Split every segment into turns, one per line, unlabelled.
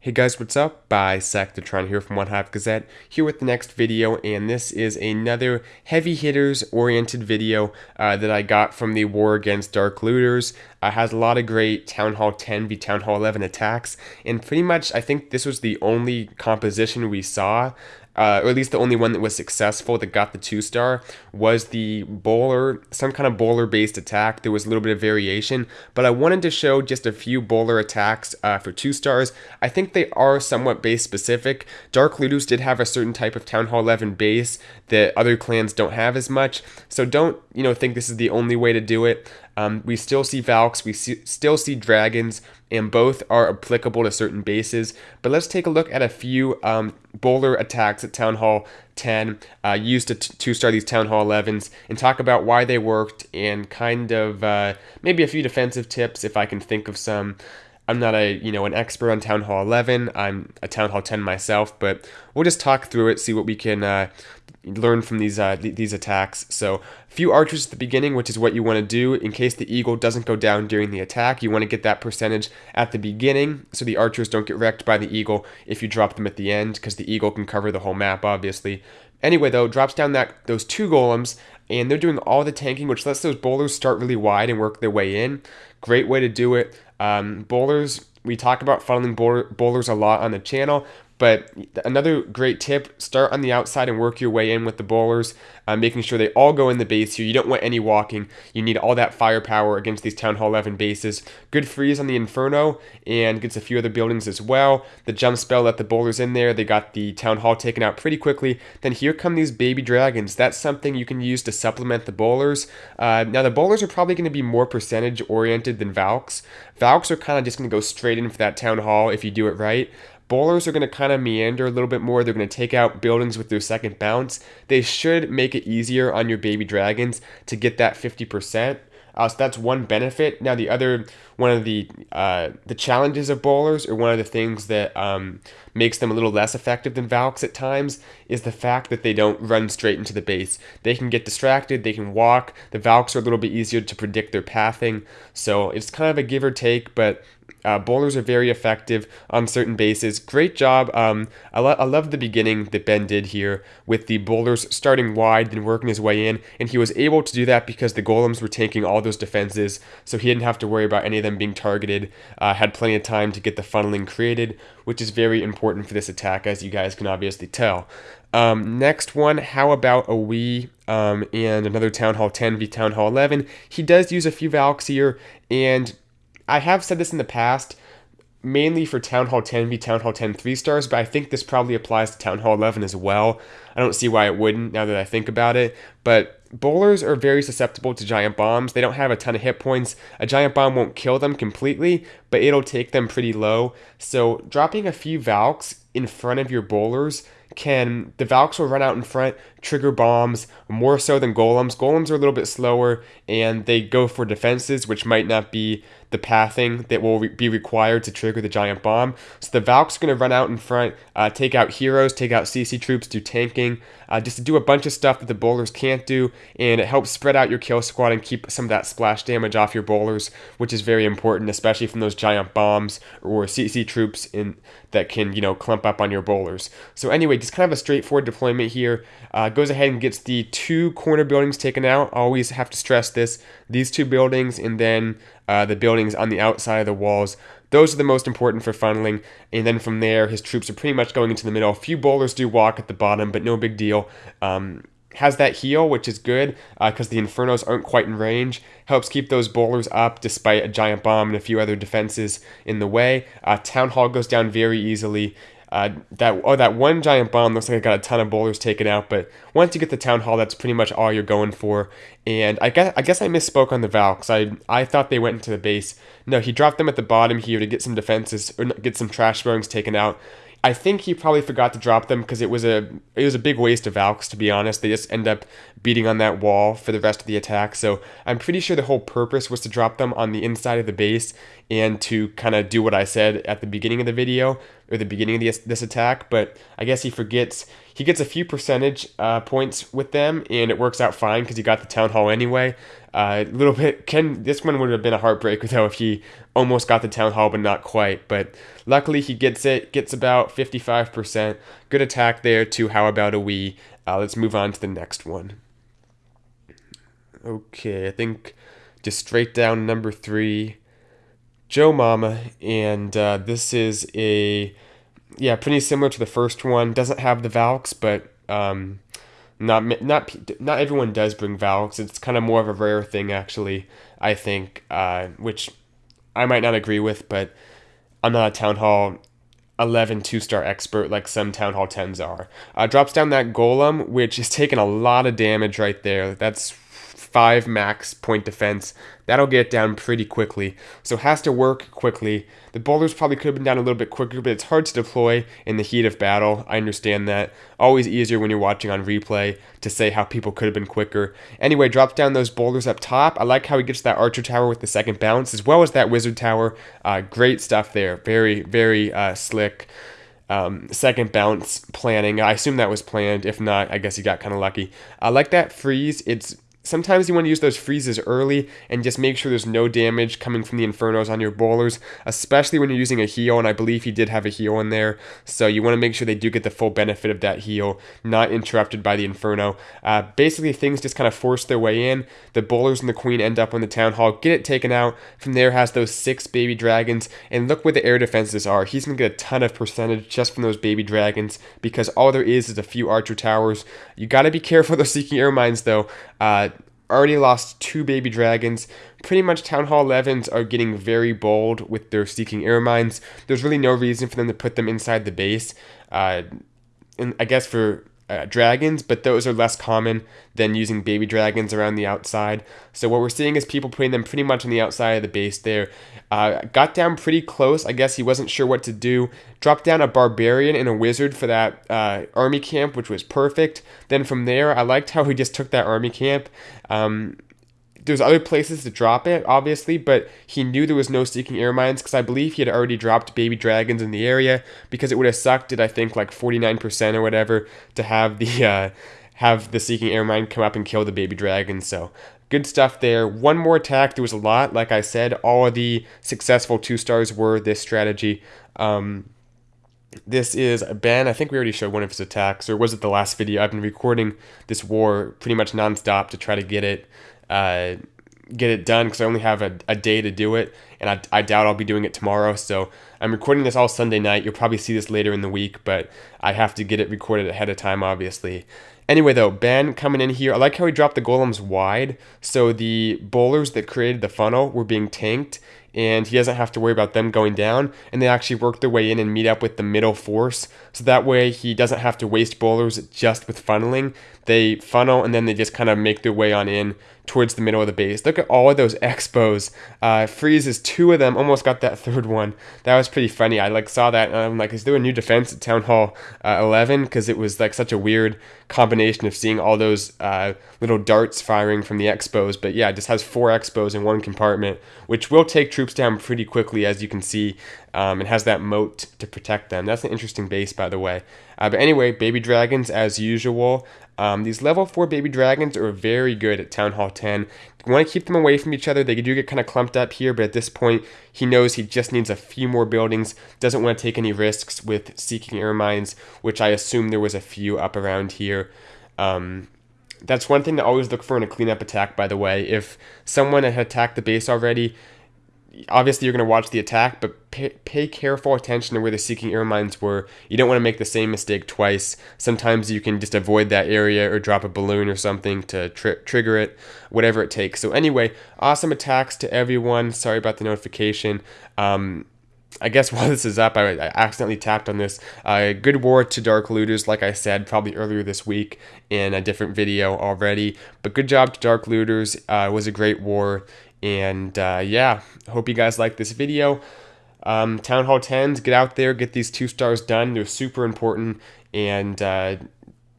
Hey guys, what's up? Bisectatron here from One Hive Gazette, here with the next video, and this is another heavy hitters oriented video uh, that I got from the War Against Dark Looters. Uh, has a lot of great Town Hall 10 v Town Hall 11 attacks, and pretty much I think this was the only composition we saw uh, or at least the only one that was successful that got the two star was the bowler, some kind of bowler based attack. There was a little bit of variation, but I wanted to show just a few bowler attacks uh, for two stars. I think they are somewhat base specific. Dark Looters did have a certain type of Town Hall 11 base that other clans don't have as much, so don't you know think this is the only way to do it. Um, we still see Valks, we see, still see Dragons, and both are applicable to certain bases. But let's take a look at a few um, bowler attacks at Town Hall 10 uh, used to two star these Town Hall 11s and talk about why they worked and kind of uh, maybe a few defensive tips if I can think of some. I'm not a you know an expert on Town Hall 11. I'm a Town Hall 10 myself, but we'll just talk through it, see what we can uh, learn from these uh, these attacks. So, a few archers at the beginning, which is what you want to do in case the eagle doesn't go down during the attack. You want to get that percentage at the beginning, so the archers don't get wrecked by the eagle if you drop them at the end, because the eagle can cover the whole map, obviously. Anyway, though, drops down that those two golems, and they're doing all the tanking, which lets those bowlers start really wide and work their way in. Great way to do it. Um, bowlers, we talk about funneling bowlers a lot on the channel, but another great tip start on the outside and work your way in with the bowlers, uh, making sure they all go in the base here. You don't want any walking. You need all that firepower against these Town Hall 11 bases. Good freeze on the Inferno and gets a few other buildings as well. The jump spell let the bowlers in there. They got the Town Hall taken out pretty quickly. Then here come these baby dragons. That's something you can use to supplement the bowlers. Uh, now, the bowlers are probably going to be more percentage oriented than Valks. Valks are kind of just going to go straight in for that Town Hall if you do it right. Bowlers are going to kind of meander a little bit more. They're going to take out buildings with their second bounce. They should make it easier on your baby dragons to get that 50%. Uh, so that's one benefit. Now the other one of the uh, the challenges of bowlers, or one of the things that um, makes them a little less effective than Valks at times, is the fact that they don't run straight into the base. They can get distracted. They can walk. The Valks are a little bit easier to predict their pathing. So it's kind of a give or take, but uh, bowlers are very effective on certain bases. Great job. Um, I, lo- I love the beginning that Ben did here with the bowlers starting wide then working his way in. And he was able to do that because the golems were taking all those defenses. So he didn't have to worry about any of them being targeted. Uh, had plenty of time to get the funneling created, which is very important for this attack, as you guys can obviously tell. Um, next one, how about a Wii um, and another Town Hall 10 v Town Hall 11? He does use a few Valks here, and I have said this in the past, mainly for Town Hall 10 v Town Hall 10 3 stars, but I think this probably applies to Town Hall 11 as well. I don't see why it wouldn't now that I think about it, but bowlers are very susceptible to giant bombs. They don't have a ton of hit points. A giant bomb won't kill them completely, but it'll take them pretty low. So dropping a few Valks in front of your bowlers can the Valks will run out in front, trigger bombs more so than golems. Golems are a little bit slower and they go for defenses, which might not be the pathing that will re- be required to trigger the giant bomb. So the Valks are going to run out in front, uh, take out heroes, take out CC troops, do tanking, uh, just to do a bunch of stuff that the bowlers can't do, and it helps spread out your kill squad and keep some of that splash damage off your bowlers, which is very important, especially from those giant bombs or CC troops in that can you know clump up on your bowlers. So anyway, just kind of a straightforward deployment here. Uh, goes ahead and gets the two corner buildings taken out. Always have to stress this: these two buildings, and then uh, the buildings on the outside of the walls. Those are the most important for funneling. And then from there, his troops are pretty much going into the middle. A few bowlers do walk at the bottom, but no big deal. Um, has that heal, which is good because uh, the Infernos aren't quite in range. Helps keep those bowlers up despite a giant bomb and a few other defenses in the way. Uh, Town Hall goes down very easily. Uh, that oh that one giant bomb looks like it got a ton of bowlers taken out, but once you get the town hall, that's pretty much all you're going for. And I guess I guess I misspoke on the Valks. I I thought they went into the base. No, he dropped them at the bottom here to get some defenses or get some trash buildings taken out. I think he probably forgot to drop them because it was a it was a big waste of Valks to be honest. They just end up beating on that wall for the rest of the attack. So I'm pretty sure the whole purpose was to drop them on the inside of the base and to kind of do what I said at the beginning of the video or the beginning of this, this attack. But I guess he forgets he gets a few percentage uh, points with them, and it works out fine because he got the town hall anyway. A uh, little bit can this one would have been a heartbreaker though if he almost got the town hall but not quite. But luckily he gets it, gets about 55%. Good attack there to how about a we. Uh, let's move on to the next one. Okay, I think just straight down number three, Joe Mama, and uh, this is a yeah, pretty similar to the first one. Doesn't have the Valks, but um, not not not everyone does bring Valks. It's kind of more of a rare thing, actually. I think, uh, which I might not agree with, but I'm not a Town Hall 11 two star expert like some Town Hall 10s are. Uh, drops down that Golem, which is taking a lot of damage right there. That's five max point defense. That'll get down pretty quickly. So has to work quickly. The bowlers probably could have been down a little bit quicker, but it's hard to deploy in the heat of battle. I understand that. Always easier when you're watching on replay to say how people could have been quicker. Anyway, drops down those bowlers up top. I like how he gets that archer tower with the second bounce, as well as that wizard tower. Uh, great stuff there. Very, very uh, slick. Um, second bounce planning. I assume that was planned. If not, I guess he got kind of lucky. I like that freeze. It's Sometimes you want to use those freezes early and just make sure there's no damage coming from the Infernos on your bowlers, especially when you're using a heal, and I believe he did have a heal in there, so you want to make sure they do get the full benefit of that heal, not interrupted by the Inferno. Uh, basically, things just kind of force their way in. The bowlers and the Queen end up on the Town Hall, get it taken out. From there, has those six baby dragons, and look where the air defenses are. He's going to get a ton of percentage just from those baby dragons, because all there is is a few archer towers. You got to be careful of those Seeking Air Mines, though. Uh, already lost two baby dragons. Pretty much Town Hall 11s are getting very bold with their Seeking Air Mines. There's really no reason for them to put them inside the base. Uh, and I guess for uh, dragons, but those are less common than using baby dragons around the outside. So what we're seeing is people putting them pretty much on the outside of the base there. Uh, got down pretty close. I guess he wasn't sure what to do. Dropped down a barbarian and a wizard for that uh, army camp, which was perfect. Then from there, I liked how he just took that army camp. Um, there's other places to drop it, obviously, but he knew there was no Seeking Air Mines because I believe he had already dropped baby dragons in the area because it would have sucked at I think like 49% or whatever to have the uh, have the Seeking Air Mine come up and kill the baby dragon. So good stuff there. One more attack. There was a lot. Like I said, all of the successful two stars were this strategy. Um, this is Ben. I think we already showed one of his attacks, or was it the last video? I've been recording this war pretty much nonstop to try to get it uh, get it done because I only have a, a day to do it, and I, I doubt I'll be doing it tomorrow. So I'm recording this all Sunday night. You'll probably see this later in the week, but I have to get it recorded ahead of time, obviously. Anyway, though, Ben coming in here, I like how he dropped the golems wide, so the bowlers that created the funnel were being tanked, and he doesn't have to worry about them going down, and they actually work their way in and meet up with the middle force, so that way he doesn't have to waste bowlers just with funneling. They funnel, and then they just kind of make their way on in towards the middle of the base. Look at all of those X-Bows. Uh, freezes two of them, almost got that third one. That was pretty funny. I like saw that and I'm like, is there a new defense at Town Hall uh, 11? Because it was like such a weird combination of seeing all those uh, little darts firing from the X-Bows. But yeah, it just has four X-Bows in one compartment, which will take troops down pretty quickly, as you can see. Um, and has that moat to protect them. That's an interesting base, by the way. Uh, but anyway, baby dragons, as usual. Um, these level 4 baby dragons are very good at Town Hall 10. You want to keep them away from each other. They do get kind of clumped up here, but at this point, he knows he just needs a few more buildings. Doesn't want to take any risks with Seeking Air Mines, which I assume there was a few up around here. Um, that's one thing to always look for in a cleanup attack, by the way. If someone had attacked the base already, obviously you're going to watch the attack, but pay, pay, careful attention to where the seeking air mines were. You don't want to make the same mistake twice. Sometimes you can just avoid that area or drop a balloon or something to tri trigger it, whatever it takes. So anyway, awesome attacks to everyone. Sorry about the notification. Um, I guess while this is up, I, I accidentally tapped on this. Uh, good war to Dark Looters, like I said, probably earlier this week in a different video already. But good job to Dark Looters. Uh, it was a great war. And uh, yeah, hope you guys like this video. Um, Town Hall 10s, get out there, get these two stars done. They're super important. And uh,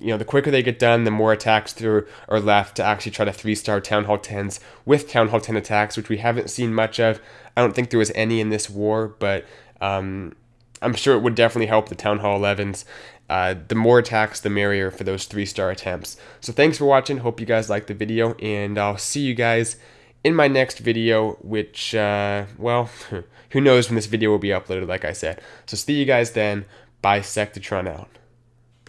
you know, the quicker they get done, the more attacks there are left to actually try to three star Town Hall 10s with Town Hall 10 attacks, which we haven't seen much of. I don't think there was any in this war, but um, I'm sure it would definitely help the Town Hall 11s. Uh, the more attacks, the merrier for those three star attempts. So thanks for watching. Hope you guys liked the video, and I'll see you guys in my next video, which, uh, well, who knows when this video will be uploaded, like I said. So see you guys then. Bisectatron out.